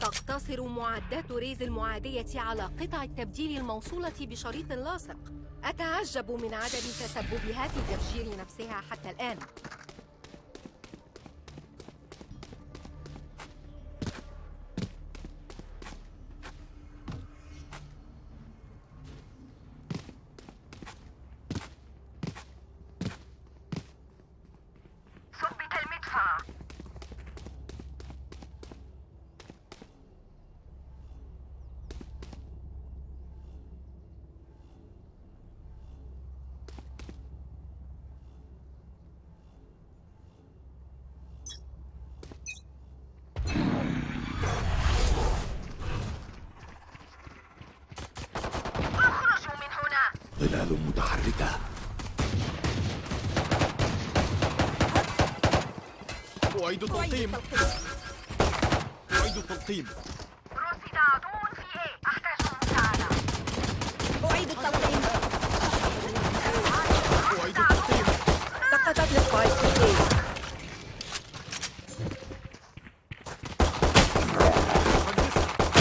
تقتصر معدات ريز المعادية على قطع التبديل الموصولة بشريط لاصق. أتعجب من عدم تسببها في تفجير نفسها حتى الآن ثبت المدفع اخرجوا من هنا ظلال متحركة التلقيم أعيد التلقيم رصد عدو في احتاج مساعدة أعيد التلقيم أعيد التلقيم سقطت السبايك في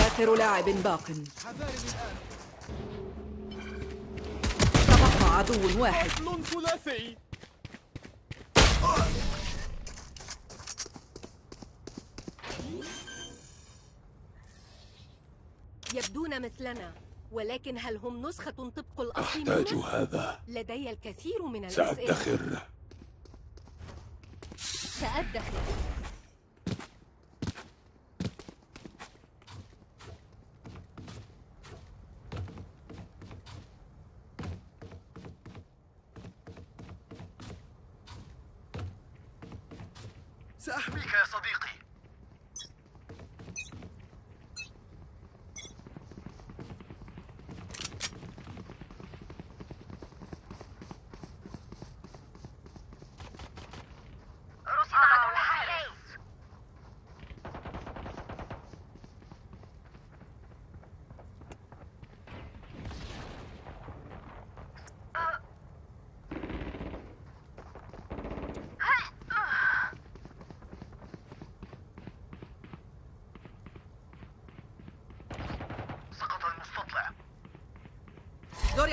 آخر لاعب باق. تبقى عدو واحد. ثلاثي. مثلنا. ولكن هل هم نسخة طبق الأصل أحتاج منا؟ هذا. لدي الكثير من الأسئلة. سأدخر. سأدخر.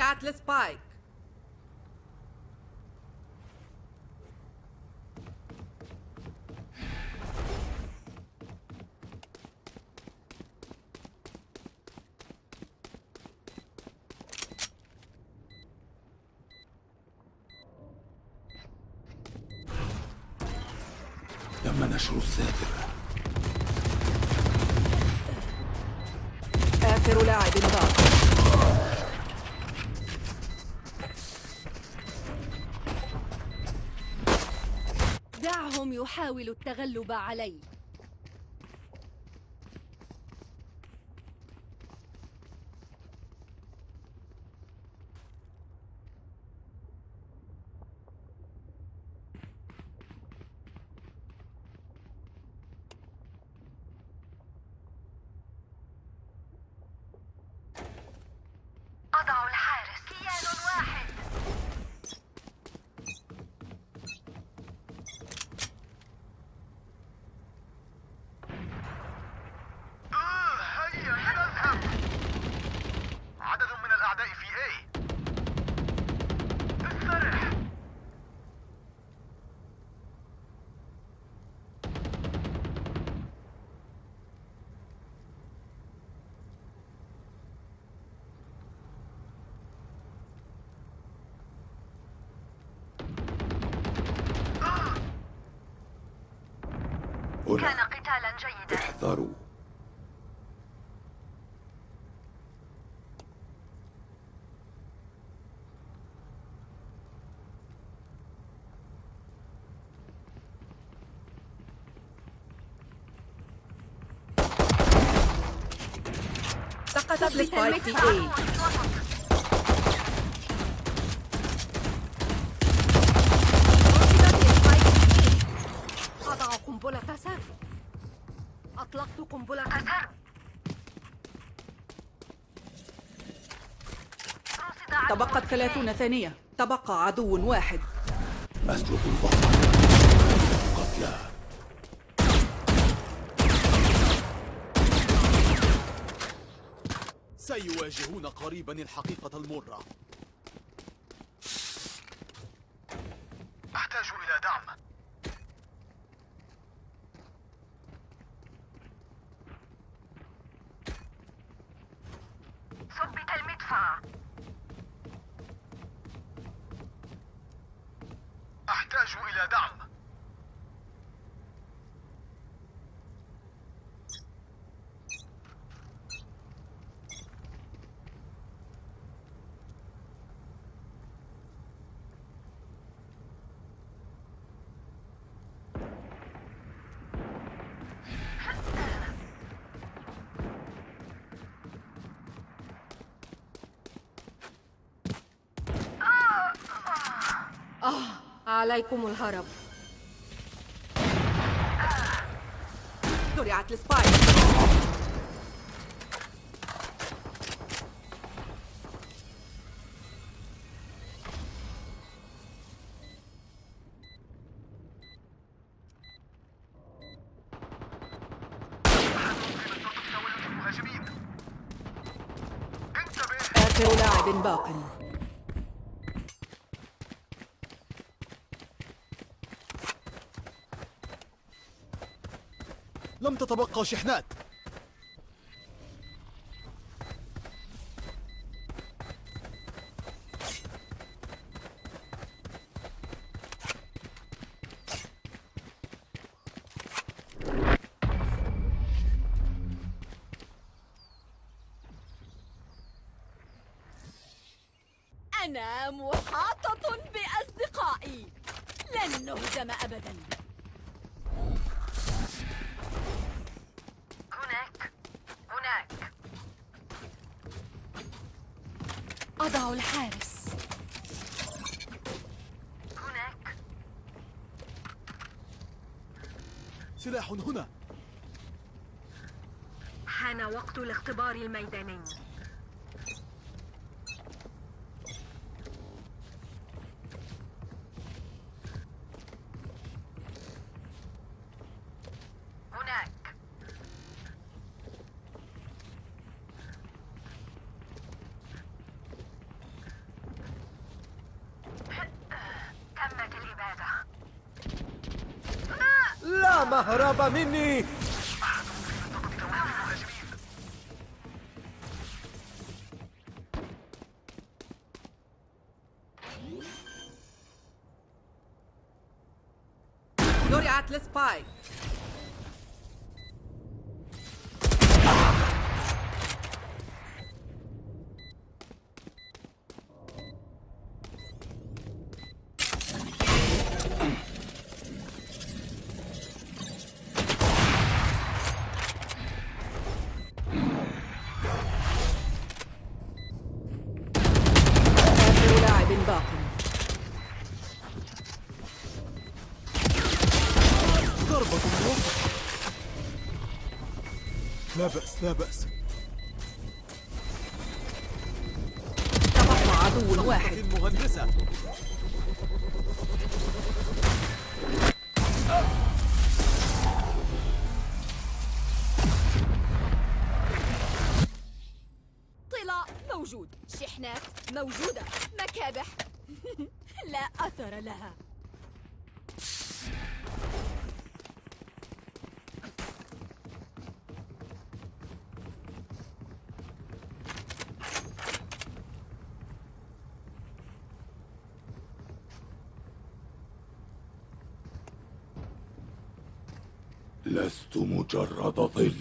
زرعت السبايك تم نشر الساتر آخر لاعب باق يحاولوا التغلب علي أضع الحارس كيان واحد هيا لنذهب عدد من الأعداء في A استرح كان هنا قتالا جيدا احذروا سقطت السبايك في A تبقت ثلاثون ثانية. تبقى عدو واحد. أسلوب البصر قتلى. سيواجهون قريبا الحقيقة المرة. عليكم الهرب. زرعت السبايك. آخر لاعب باق لم تتبقى شحنات. هنا. حان وقت الاختبار الميداني هناك تمت الإبادة لا مهرب مني زرعت السبايك آخر لاعب باق ضربة موفقة لا بأس لا بأس. تبقى عدو واحد. المهندسة طلاء موجود. شحنات موجودة. مكابح. لا أثر لها. مجرد ظل.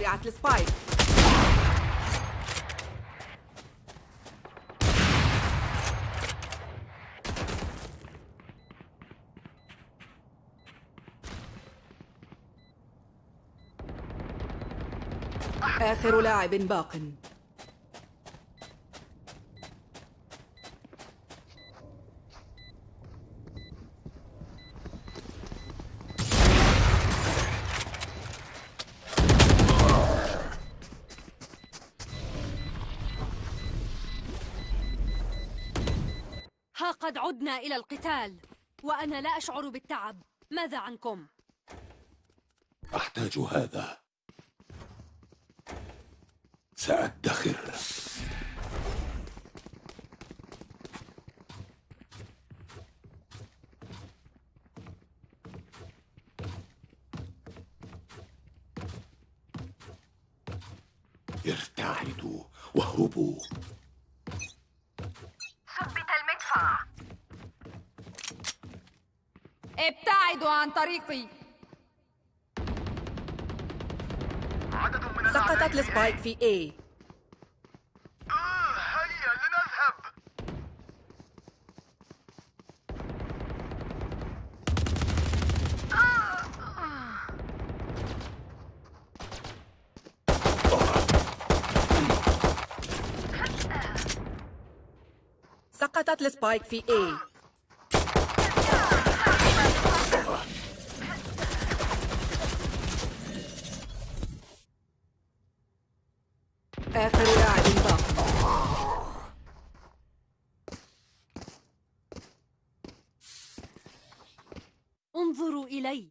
زرعت السبايك. آخر لاعب باق. عدنا إلى القتال وأنا لا أشعر بالتعب. ماذا عنكم؟ أحتاج هذا. سأدخر ارتعدوا واهربوا ثبت المدفع ابتعدوا عن طريقي عدد من الأعداء سقطت السبايك في A. آه، هيا لنذهب. سقطت السبايك في A آخر لاعب باق انظروا إلي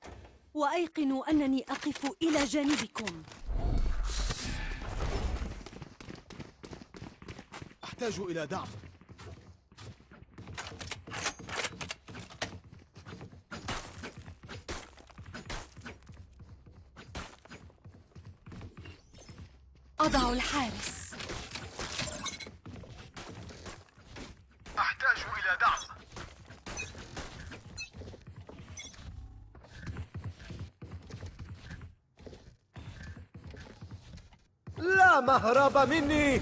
وأيقنوا أنني أقف إلى جانبكم. أحتاج إلى دعم. أضع الحارس أحتاج إلى دعم مهرب مني.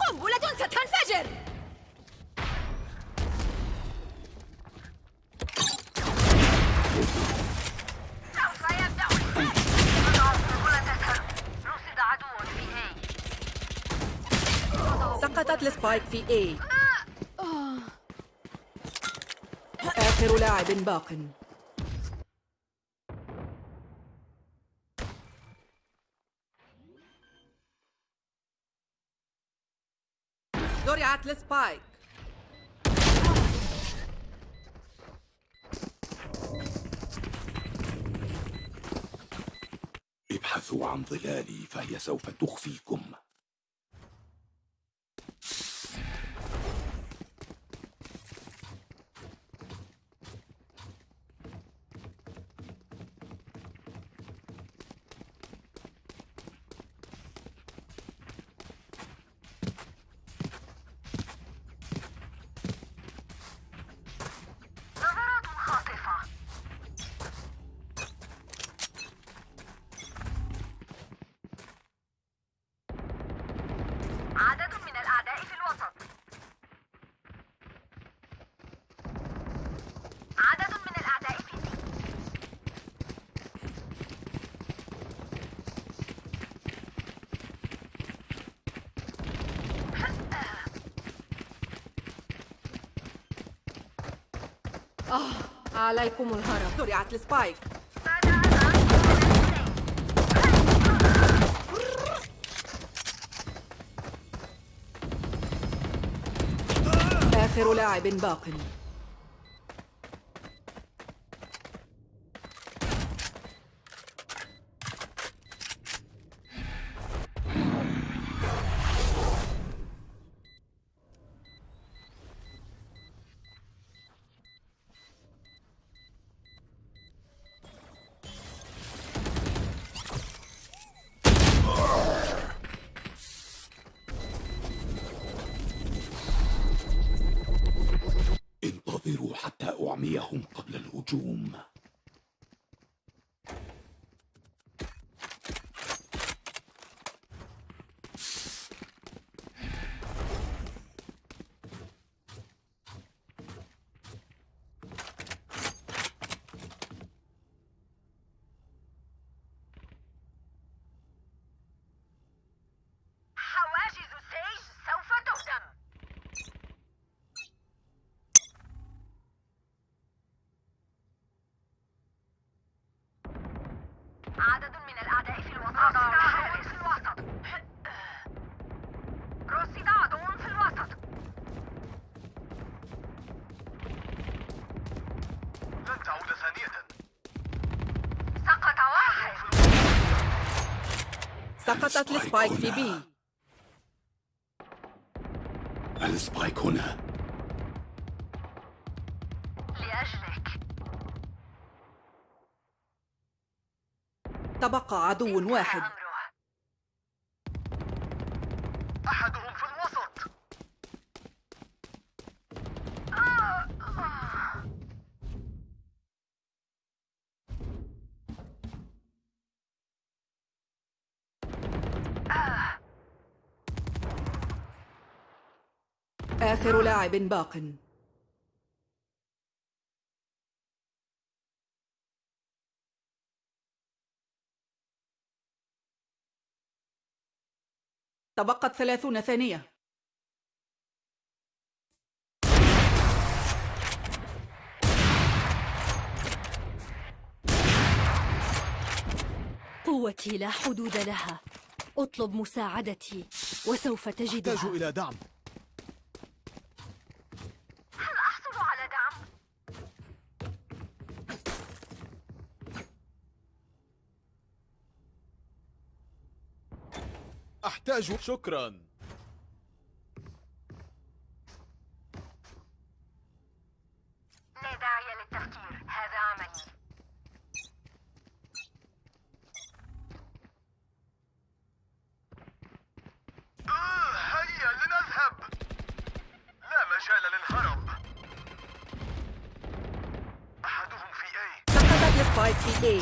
قنبلة ستنفجر. سقطت السبايك في A. لاعب باق زرعت السبايك ابحثوا عن ظلالي فهي سوف تخفيكم نظرات خاطفة عدد من الأعداء في الوسط عدد من الأعداء في سي عليكم الهرب. زرعت السبايك. آخر لاعب باق. أعميهم قبل الهجوم عدد من الأعداء في الوسط رصد عدو في الوسط رصد عدو في الوسط لن تعود ثانية سقط واحد سقطت ال spike في B ال spike هنا لأجلك. تبقى عدو واحد أمره أحدهم في الوسط آخر لاعب باق. تبقت ثلاثون ثانية. قوتي لا حدود لها. أطلب مساعدتي وسوف أحتاج تجدها إلى دعم هل أحصل على دعم؟ أحتاج شكرا. لا داعي للتفكير. هذا عملي. آه هيا لنذهب. لا مجال للهرب. أحدهم في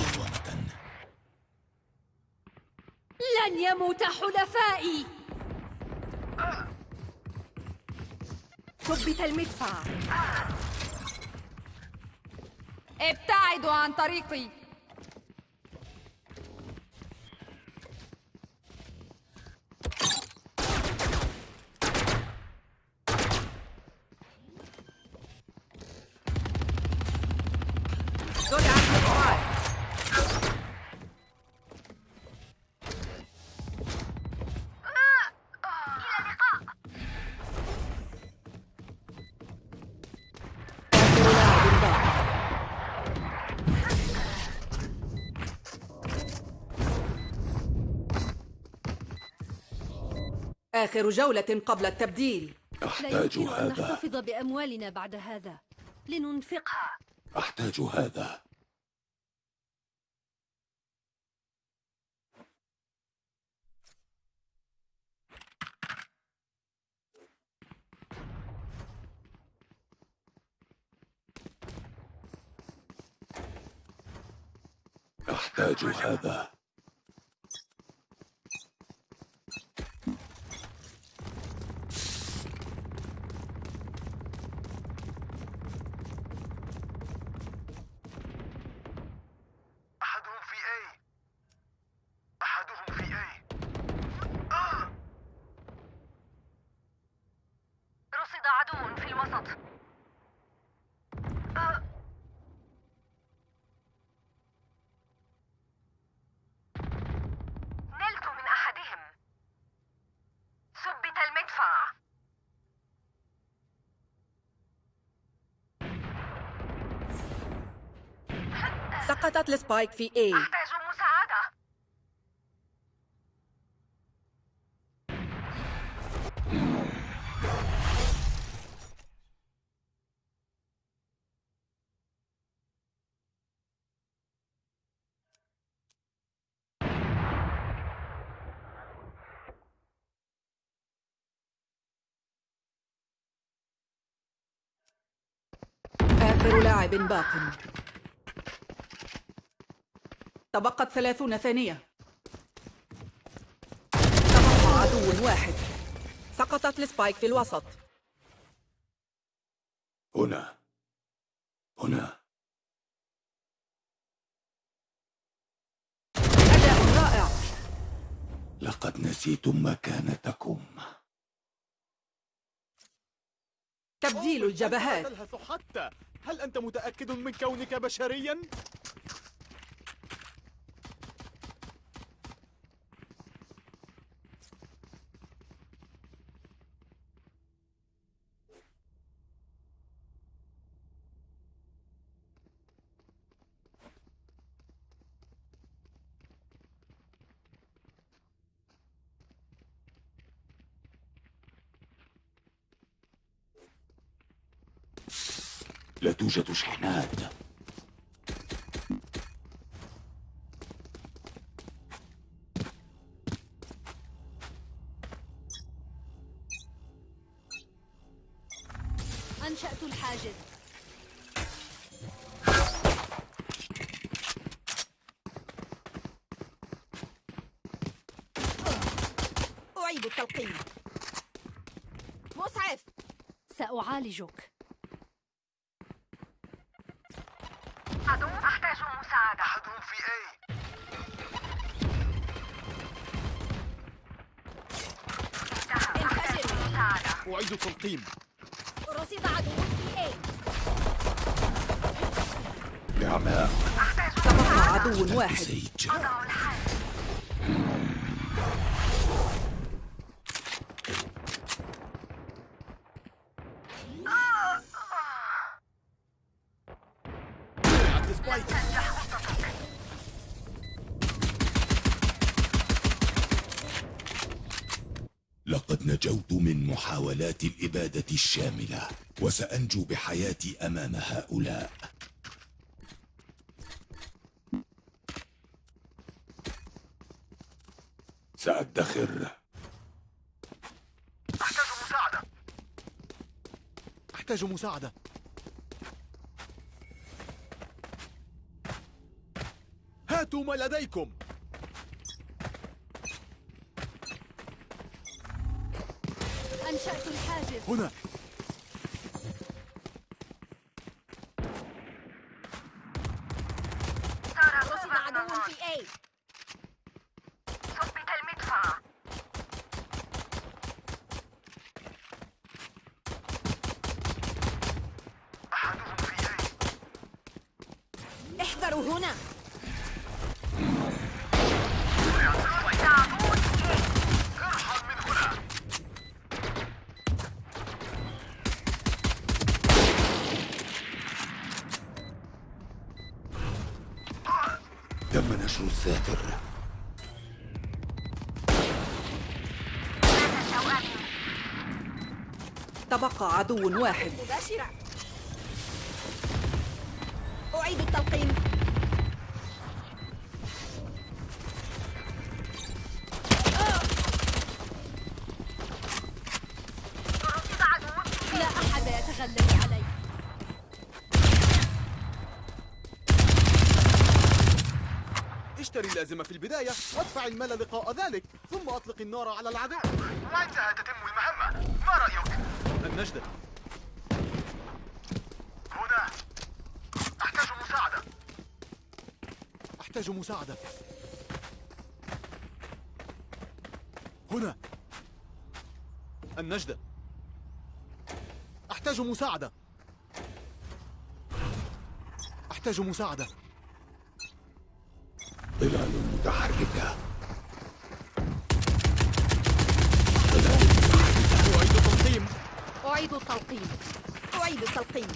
سقطت يموت حلفائي. ثبت المدفع. ابتعدوا عن طريقي. آخر جولة قبل التبديل. لا أحتاج أن هذا. نحتفظ بأموالنا بعد هذا. لننفقها. أحتاج هذا. أحتاج هذا أحدهم في أي أحدهم في أي آه رصد عدو في الوسط آه. نلت من أحدهم ثبت المدفع سقطت السبايك في اي أحتاج مساعدة. آخر لاعب باق. تبقت ثلاثون ثانية. تبقى عدو واحد سقطت السبايك في الوسط. هنا. هنا. أداء رائع. لقد نسيتم مكانتكم. تبديل الجبهات. تلهث حتى. هل أنت متأكد من كونك بشريا؟ لا توجد شحنات. أنشأت الحاجز. أعيد التلقين مسعف سأعالجك. أعيد التلقيم رصد عدو في نعماء تبقى عدو واحد. الشاملة وسأنجو بحياتي أمام هؤلاء. سأدخر. أحتاج مساعدة. أحتاج مساعدة. هاتوا ما لديكم. أنشأت الحاجز. هنا صار رصد صعبا عدو النظر. في A ثبت المدفع أحدهم في A احذروا هنا رصد عدو في A ارحل من هنا تم نشر الساتر مات توأمي تبقى عدو واحد. مباشرة. أعيد في لا أحد يتغلب علي. اشتري اللازمة في البداية وادفع المال لقاء ذلك ثم أطلق النار على العدو وعندها تتم المهمة. ما رأيك؟ النجدة. هنا. أحتاج مساعدة. أحتاج مساعدة. هنا. النجدة. أحتاج مساعدة. أحتاج مساعدة. ظلال متحركة أعيد تنظيم أعيد التلقيم أعيد التلقين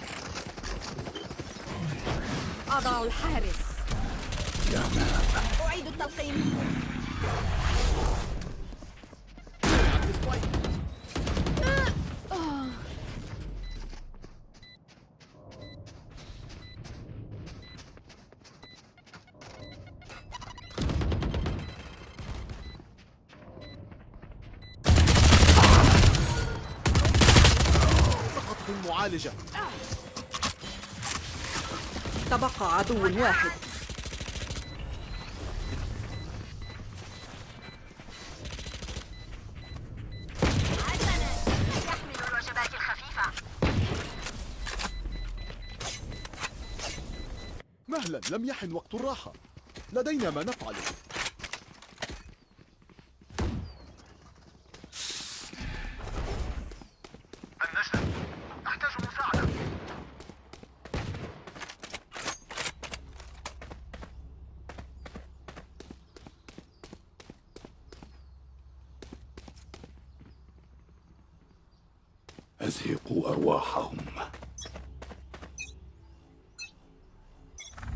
أضع الحارس. أعيد التلقين المعالجة. تبقى عدو واحد. مهلا لم يحن وقت الراحة. لدينا ما نفعله النجدة أحتاج مساعدة أزهقوا أرواحهم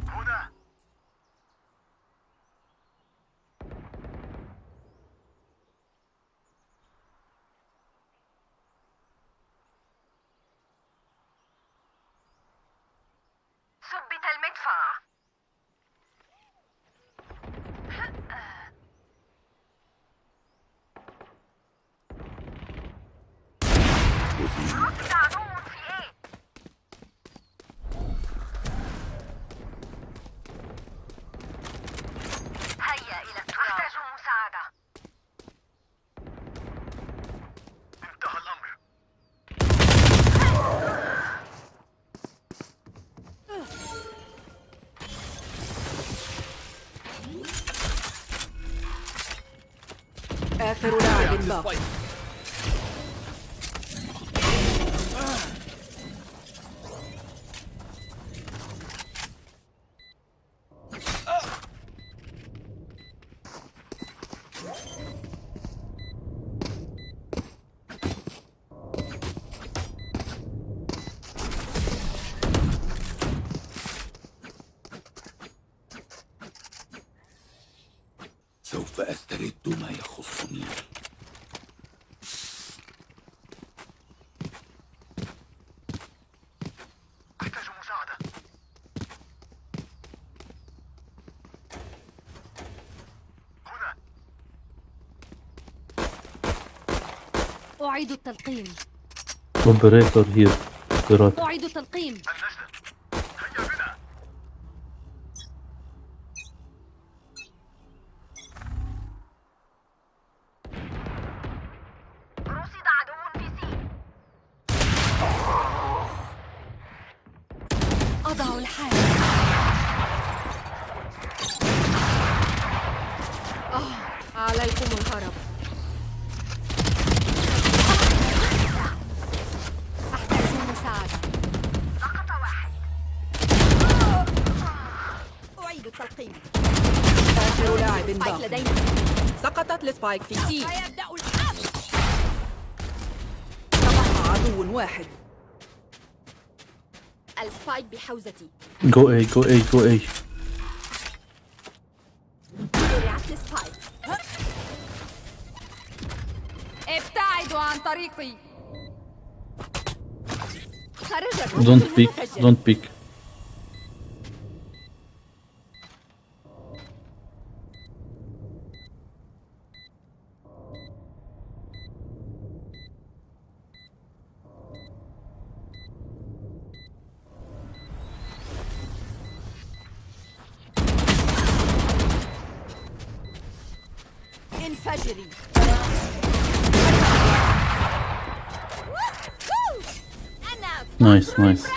هنا رصد عدو في إيه هيا إلى التراب احتاج مساعدة انتهى الأمر آخر لاعب باق سوف أسترد ما يخصني أحتاج مساعدة هنا أعيد التلقيم. operator here operator أعيد التلقيم. ال spike في C سيبدأ الحرب. تبقى عدو واحد. ال spike بحوزتي. جو اي جو اي جو اي زرعت ال spike ابتعدوا عن طريقي. خرج الرجل don't peek المتفجر. tragedy. Nice, nice.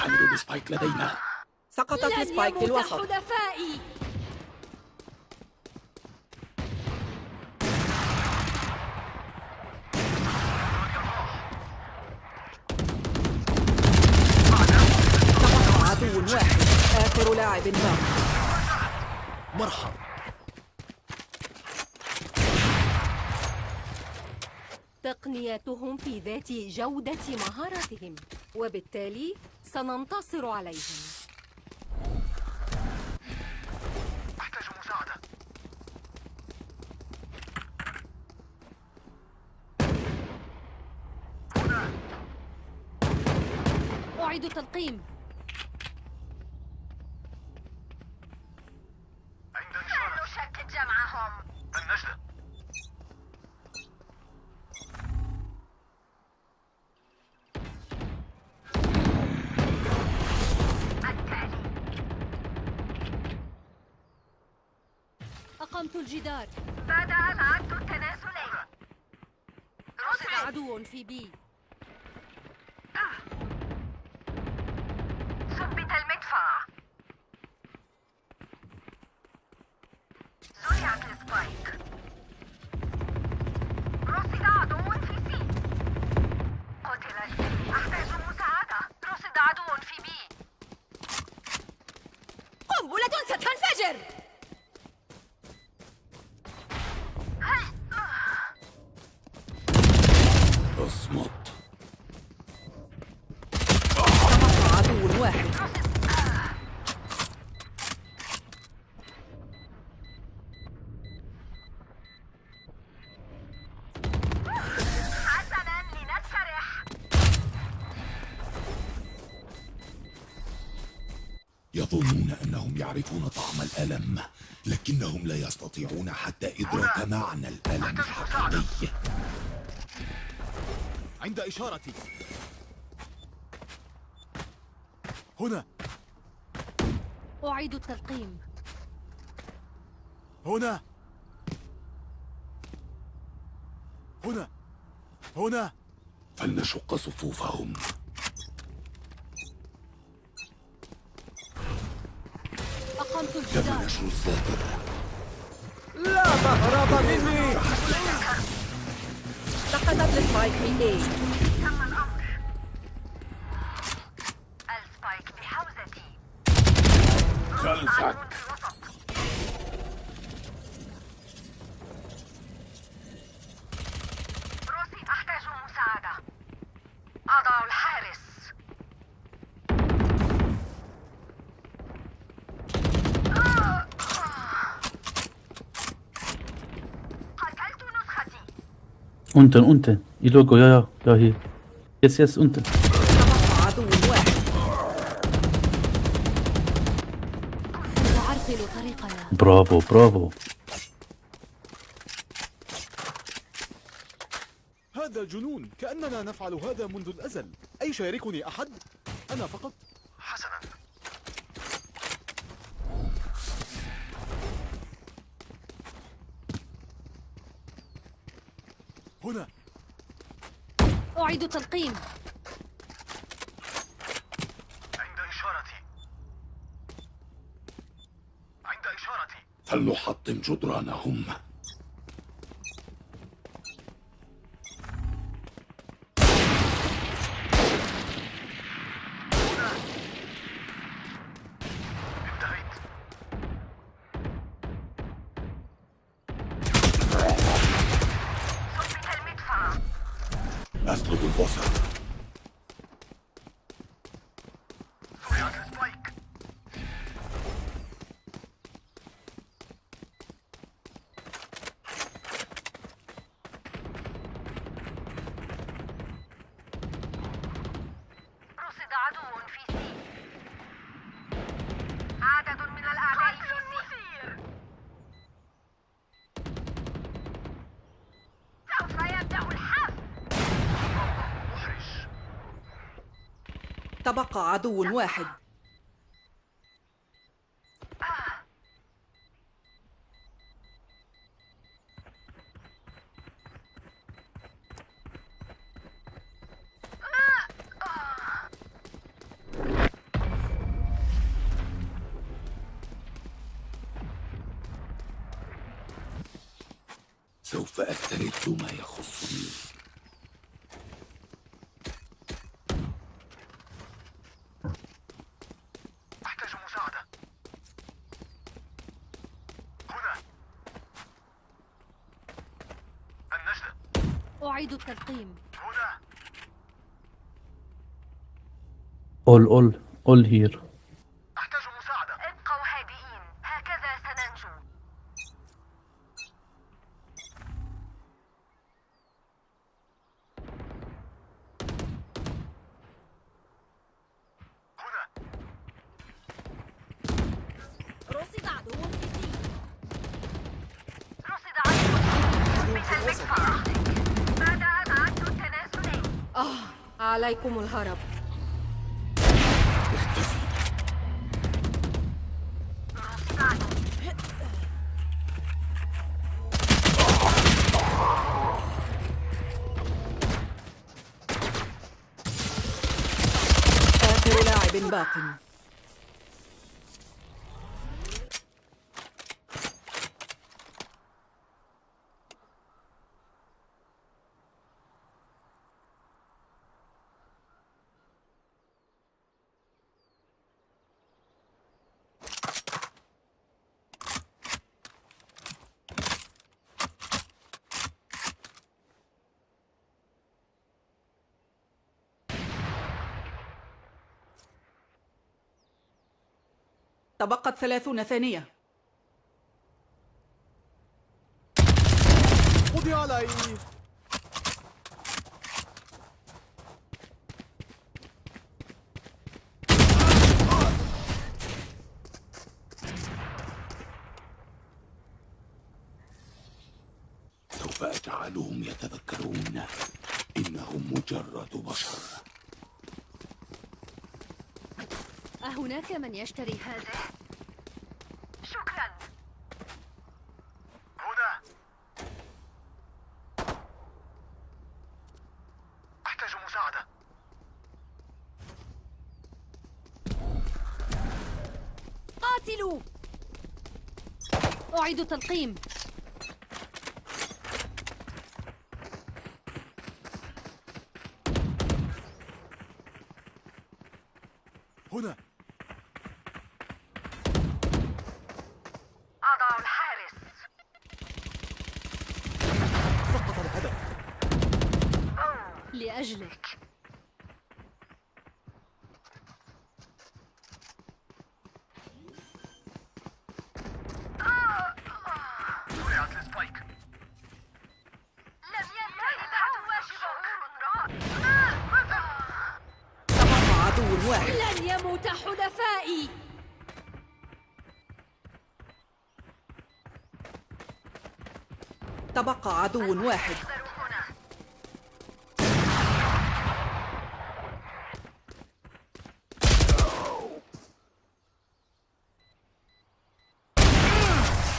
نتحمل ال spike لدينا. سقطت لن ال spike في الوسط. حلفائي تبقى عدو واحد آخر لاعب باق مرحبا تقنياتهم في ذات جودة مهاراتهم وبالتالي سننتصر عليهم. أحتاج مساعدة. هنا. أعيد التلقيم. الجدار. بدأ العد التنازلي رصد عدو في بي. يظنون أنهم يعرفون طعم الألم لكنهم لا يستطيعون حتى إدراك معنى الألم الحقيقي. عند إشارتي. هنا. أعيد التلقيم. هنا. هنا. هنا. فلنشق صفوفهم. نشر الذاكرة لا مهرب مني. سقطت ال spike في A تم الأمر ال spike بحوزتي خلفك عدو في الوسط روسي أحتاج مساعدة أضع الحارس قتلت نسختي Unten, unten. Ilogo, ja, ja, ja, hier. Jetzt, jetzt, unten. Bravo, bravo. هذا جنون كأننا نفعل هذا منذ الأزل أي شاركني أحد؟ أنا فقط حسنا هنا أعيد التلقيم عند إشارتي عند فلنحطم جدرانهم. تبقى عدو واحد. سوف أسترد ما يخصني أحتاج مساعدة هنا النجدة أعيد التلقيم هنا All, all, all here. أحتاج مساعدة ابقوا هادئين هكذا سننجو هنا رصد عدو في سي رصد عدو ثبت المدفع بدأ العد التنازلي آه عليكم الهرب اختفي رصد عدو آخر لاعب تبقت ثلاثون ثانية. قضي علي. سوف أجعلهم يتذكرون إنهم مجرد بشر. أهناك من يشتري هذا؟ شكرا. هنا. أحتاج مساعدة. قاتلوا! أعيد تلقيم هنا أضع الحارس سقط الهدف لأجلك زرعت السبايك لم ينتهي بعد واجبك تبقى عدو واحد لن يموت حلفائي تبقى عدو واحد.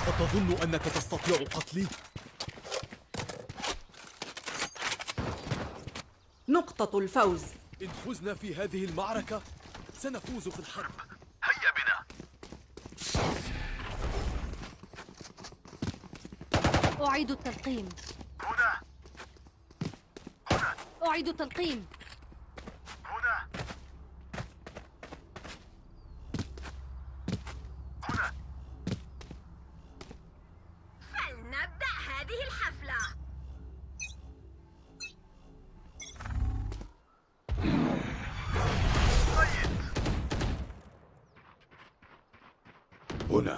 أتظن أنك تستطيع قتلي؟ نقطة الفوز. إن فزنا في هذه المعركة سنفوز في الحرب هيا بنا أعيد التلقيم. هنا. أعيد التلقيم هنا هنا فلنبدأ هذه الحفلة هنا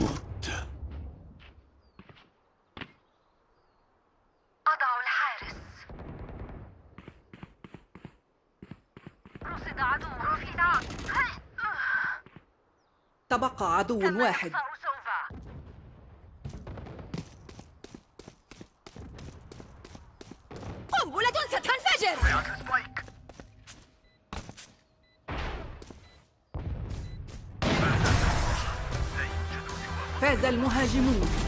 مت أضع الحارس رصد عدو رفض تبقى عدو واحد. قنبلة ستنفجر فاز المهاجمون.